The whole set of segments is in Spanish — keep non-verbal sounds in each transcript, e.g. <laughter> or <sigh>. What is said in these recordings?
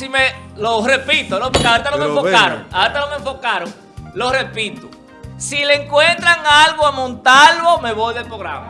si me, lo repito, ¿no? porque ahorita no me enfocaron, ahorita no me enfocaron, lo repito. Si le encuentran algo a Montalvo, me voy del programa.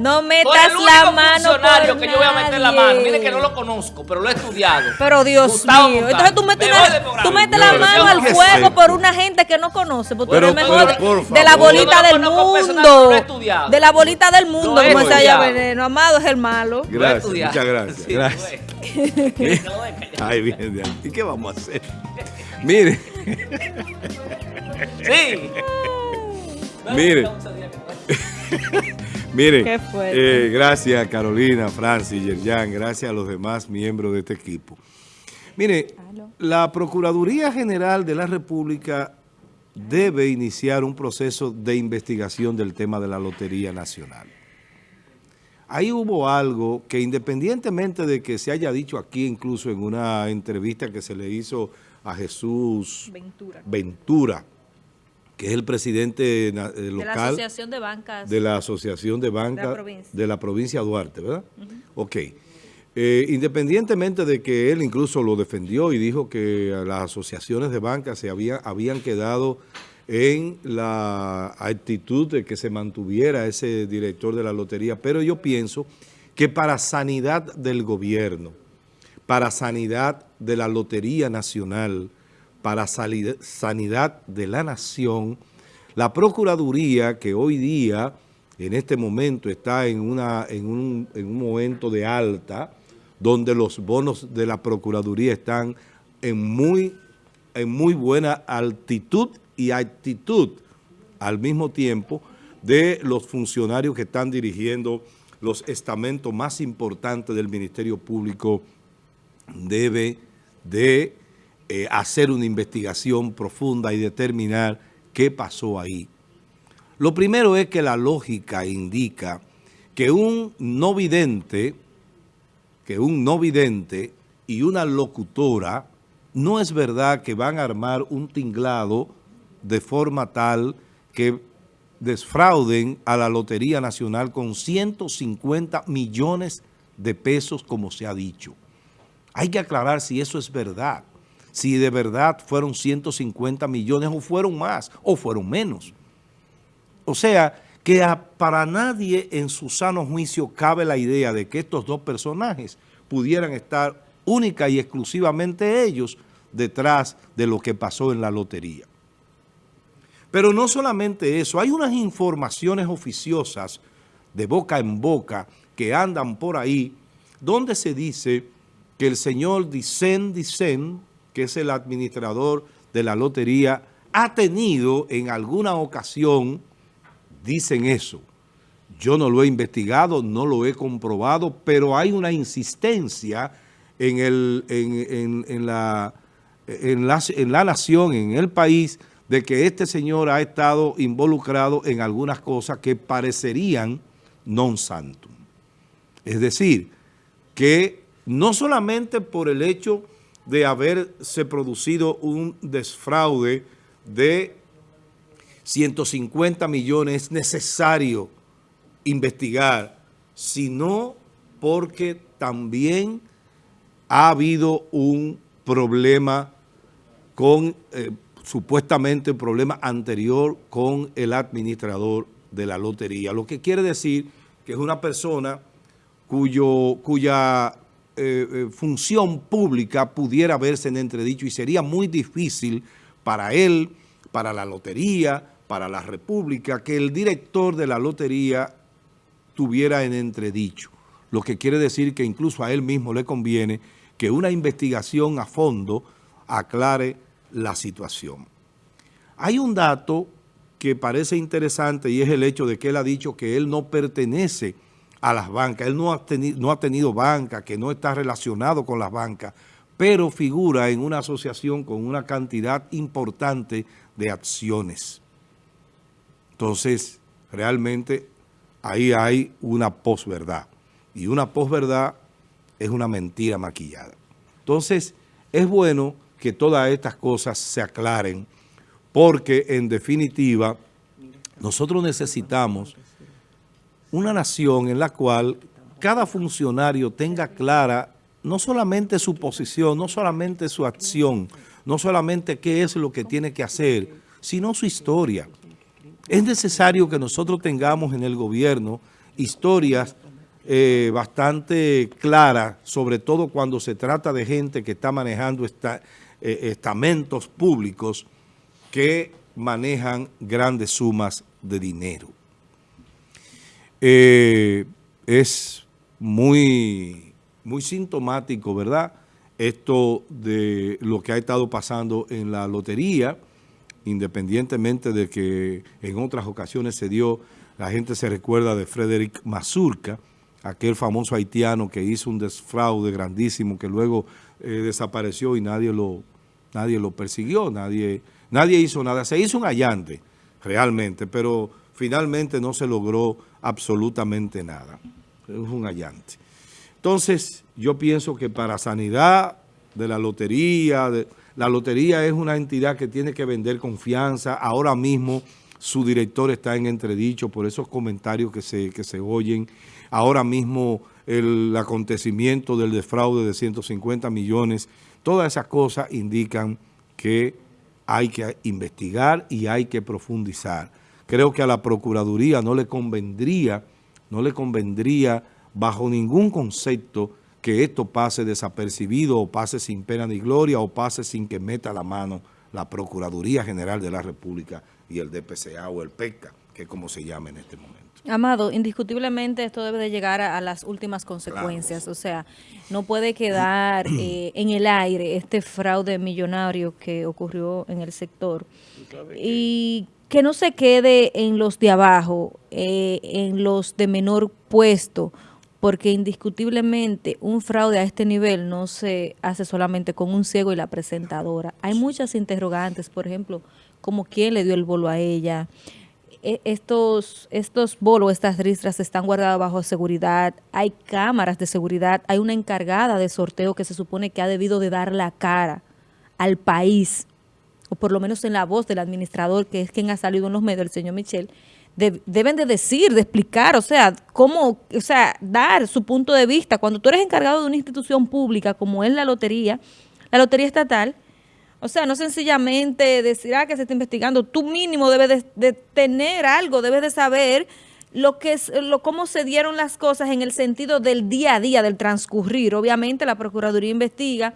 No metas la mano funcionario por que yo voy a meter la nadie. mano. Mire que no lo conozco, pero lo he estudiado. Pero Dios Gustavo mío, Montalvo. entonces tú metes, Me una- tú metes la mano al ¿qué es fuego esto? por una gente que no conoce, porque Pero, tú eres mejor pero, por de la bolita no del mundo. lo he estudiado. De la bolita del mundo, he como se estudiado. veneno. Amado es el malo. Lo he Gracias, muchas gracias. Sí, gracias. No, Ay, bien, bien. ¿Y qué vamos a hacer? Mire, Sí. Mire. <laughs> mire. Qué fuerte. eh, gracias Carolina, Francis, Yerjan, gracias a los demás miembros de este equipo. Mire, la Procuraduría General de la República debe iniciar un proceso de investigación del tema de la Lotería Nacional. Ahí hubo algo que independientemente de que se haya dicho aquí, incluso en una entrevista que se le hizo a Jesús Ventura. Ventura, que es el presidente na- eh, De la local Asociación de Bancas. de la Asociación de Banca De la provincia. de la provincia Duarte, ¿verdad? Ok. Eh, independientemente de que él incluso lo defendió y dijo que las asociaciones de banca se había- habían quedado en la actitud de que se mantuviera ese director de la lotería, pero yo pienso que para sanidad del gobierno, para sanidad de la Lotería Nacional, para sanidad de la nación, la Procuraduría que hoy día, en este momento, está en, una, en, un, en un momento de alta, donde los bonos de la Procuraduría están en muy, en muy buena altitud y actitud al mismo tiempo de los funcionarios que están dirigiendo los estamentos más importantes del Ministerio Público debe de eh, hacer una investigación profunda y determinar qué pasó ahí. Lo primero es que la lógica indica que un no vidente, que un no vidente y una locutora, no es verdad que van a armar un tinglado de forma tal que desfrauden a la Lotería Nacional con 150 millones de pesos, como se ha dicho. Hay que aclarar si eso es verdad, si de verdad fueron 150 millones o fueron más o fueron menos. O sea, que para nadie en su sano juicio cabe la idea de que estos dos personajes pudieran estar única y exclusivamente ellos detrás de lo que pasó en la lotería. Pero no solamente eso, hay unas informaciones oficiosas de boca en boca que andan por ahí, donde se dice que el señor Dicen Dicen, que es el administrador de la lotería, ha tenido en alguna ocasión, dicen eso, yo no lo he investigado, no lo he comprobado, pero hay una insistencia en, el, en, en- en la, en, la, nación, en el país, de que este señor ha estado involucrado en algunas cosas que parecerían non santum. Es decir, que no solamente por el hecho de haberse producido un desfraude de 150 millones es necesario investigar, sino porque también ha habido un problema con, eh, supuestamente un problema anterior con el administrador de la lotería, lo que quiere decir que es una persona cuyo, cuya eh, eh, función pública pudiera verse en entredicho y sería muy difícil para él, para la lotería, para la república, que el director de la lotería tuviera en entredicho. Lo que quiere decir que incluso a él mismo le conviene que una investigación a fondo aclare la situación. Hay un dato que parece interesante y es el hecho de que él ha dicho que él no pertenece a las bancas, él no ha, teni- no ha tenido banca, que no está relacionado con las bancas, pero figura en una asociación con una cantidad importante de acciones. Entonces, realmente ahí hay una posverdad. Y una posverdad es una mentira maquillada. Entonces, es bueno que todas estas cosas se aclaren porque, en definitiva, nosotros necesitamos una nación en la cual cada funcionario tenga clara no solamente su posición, no solamente su acción, no solamente qué es lo que tiene que hacer, sino su historia. Es necesario que nosotros tengamos en el gobierno historias eh, bastante claras, sobre todo cuando se trata de gente que está manejando eh, estamentos públicos que manejan grandes sumas de dinero. Eh, es muy, muy sintomático, ¿verdad?, esto de lo que ha estado pasando en la lotería, independientemente de que en otras ocasiones se dio, la gente se recuerda de Frederick Mazurka, aquel famoso haitiano que hizo un desfraude grandísimo que luego eh, desapareció y nadie lo, nadie lo persiguió, nadie, nadie hizo nada. Se hizo un allante realmente, pero finalmente no se logró absolutamente nada. Es un allante. Entonces, yo pienso que para sanidad de la lotería, la lotería es una entidad que tiene que vender confianza. Ahora mismo su director está en entredicho por esos comentarios que se, que se oyen. Ahora mismo el acontecimiento del defraude de 150 millones, todas esas cosas indican que hay que investigar y hay que profundizar. Creo que a la Procuraduría no le convendría, no le convendría bajo ningún concepto que esto pase desapercibido o pase sin pena ni gloria o pase sin que meta la mano la Procuraduría General de la República y el DPCA o el PECA, que es como se llama en este momento. Amado, indiscutiblemente esto debe de llegar a, a las últimas consecuencias, o sea, no puede quedar <clears throat> eh, en el aire este fraude millonario que ocurrió en el sector. Y que no se quede en los de abajo, eh, en los de menor puesto, porque indiscutiblemente un fraude a este nivel no se hace solamente con un ciego y la presentadora. Hay muchas interrogantes, por ejemplo, como quién le dio el bolo a ella, e- estos, estos bolos, estas ristras están guardadas bajo seguridad, hay cámaras de seguridad, hay una encargada de sorteo que se supone que ha debido de dar la cara al país, o por lo menos en la voz del administrador, que es quien ha salido en los medios, el señor Michel, de- deben de decir, de explicar, o sea, cómo, o sea, dar su punto de vista. Cuando tú eres encargado de una institución pública como es la lotería, la lotería estatal, o sea, no sencillamente decir ah, que se está investigando, tú mínimo debes de, de tener algo, debes de saber lo que es, lo, cómo se dieron las cosas en el sentido del día a día, del transcurrir. Obviamente la Procuraduría investiga,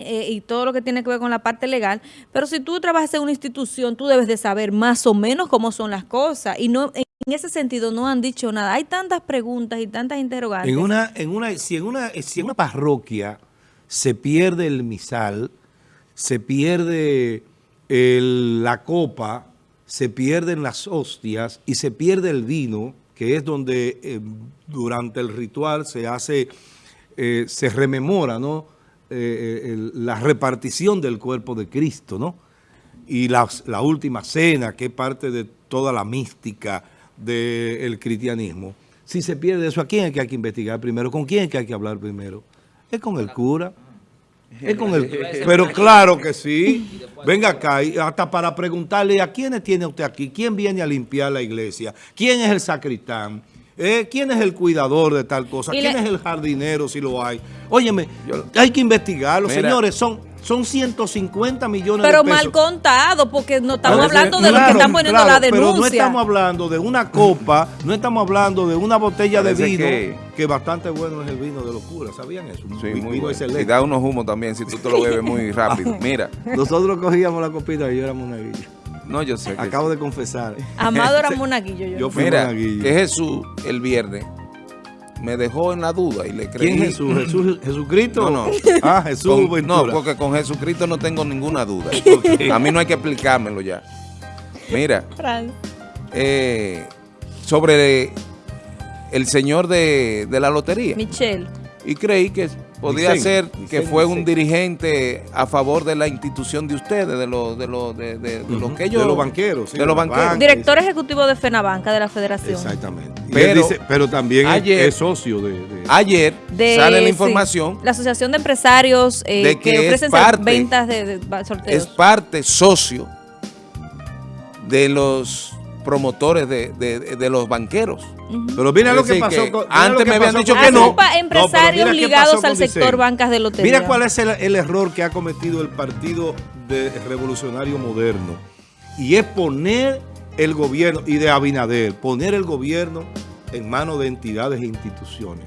eh, y todo lo que tiene que ver con la parte legal, pero si tú trabajas en una institución, tú debes de saber más o menos cómo son las cosas, y no en ese sentido no han dicho nada. Hay tantas preguntas y tantas interrogantes. En una, en una, si, en una, si en una parroquia se pierde el misal, se pierde la copa, se pierden las hostias y se pierde el vino, que es donde eh, durante el ritual se hace, eh, se rememora, ¿no? Eh, eh, el- la repartición del cuerpo de Cristo, ¿no? y la, última cena, que es parte de toda la mística del cristianismo. Si se pierde eso, ¿a quién es que hay que investigar primero? ¿Con quién es que hay que hablar primero? Es con el cura. Es con el, <laughs> <laughs> pero claro que sí. Venga acá, y hasta para preguntarle a quiénes tiene usted aquí, quién viene a limpiar la iglesia, quién es el sacristán, Eh, quién es el cuidador de tal cosa, quién le- es el jardinero si lo hay. Óyeme, hay que investigarlo, Mira. señores, son, son 150 millones Pero de pesos. mal contado, porque no estamos hablando de lo que claro, están poniendo claro, la Pero no denuncia. estamos hablando de una copa, no estamos hablando de una botella de vino, que- que... bastante bueno es el vino de locura, ¿sabían eso? Sí, vi- muy vino bueno. excelente. Y da unos humos también si tú te lo bebes muy <laughs> rápido. Mira, Nosotros cogíamos la copita y yo era monaguillo. No, yo sé que Acabo de confesar. Amado era <laughs> monaguillo yo. Yo fui Mira, monaguillo. que Jesús el viernes me dejó en la duda y le creí. ¿Quién es Jesús? <laughs> ¿Jesús? ¿Jesucristo? No, no. Ah, Jesús Con- Ventura. no, porque con Jesucristo no tengo ninguna duda. <laughs> A mí no hay que explicármelo ya. Mira, Fran. eh, sobre el señor de, de la lotería. Michelle. Y creí que Vicente, ser que fue un dirigente a favor de la institución de ustedes, de los de los de, de- de los que ellos de los banqueros, sí, de los banqueros. banca. Director ejecutivo de FENABANCA de la Federación. Exactamente. Y Pero- dice- pero también es- ayer- es socio de... de- Ayer De- sale la sí, información la Asociación de Empresarios eh, de que, que es ofrecen parte- ventas de, sorteos. es parte socio de los promotores de, de- de los banqueros. Pero mira lo que pasó que con- antes que me habían dicho con- que no. Empresarios qué ligados al sector Dicen. bancas de lotería. Mira cuál es el, el error que ha cometido el Partido de Revolucionario Moderno. Y es poner el gobierno, y de Abinader, poner el gobierno en manos de entidades e instituciones.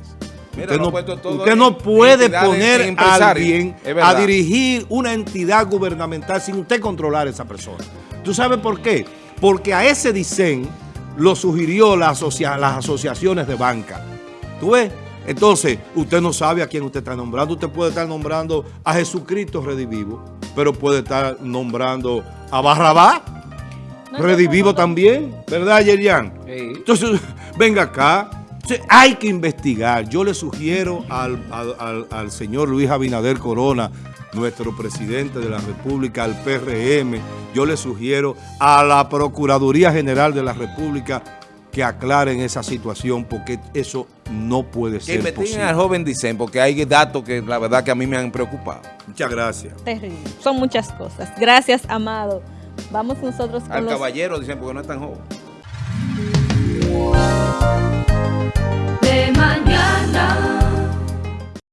Mira, usted no, usted no puede poner a alguien a dirigir una entidad gubernamental sin usted controlar a esa persona. ¿Tú sabes por qué? Porque a ese dicen lo sugirió la asocia- las asociaciones de banca. ¿Tú ves? Entonces, usted no sabe a quién usted está nombrando. Usted puede estar nombrando a Jesucristo Redivivo, pero puede estar nombrando a Barrabá Redivivo también, ¿verdad, Yerian? Sí. Entonces, <laughs> venga acá. Entonces, hay que investigar. Yo le sugiero al, al- al- al señor Luis Abinader Corona, nuestro presidente de la República, al PRM, yo le sugiero a la Procuraduría General de la República que aclaren esa situación porque eso no puede ser posible. Que al joven dicen porque hay datos que la verdad que a mí me han preocupado. Muchas gracias. Terrible. Son muchas cosas. Gracias, Amado. Vamos nosotros con Al los... caballero dicen porque no es tan joven.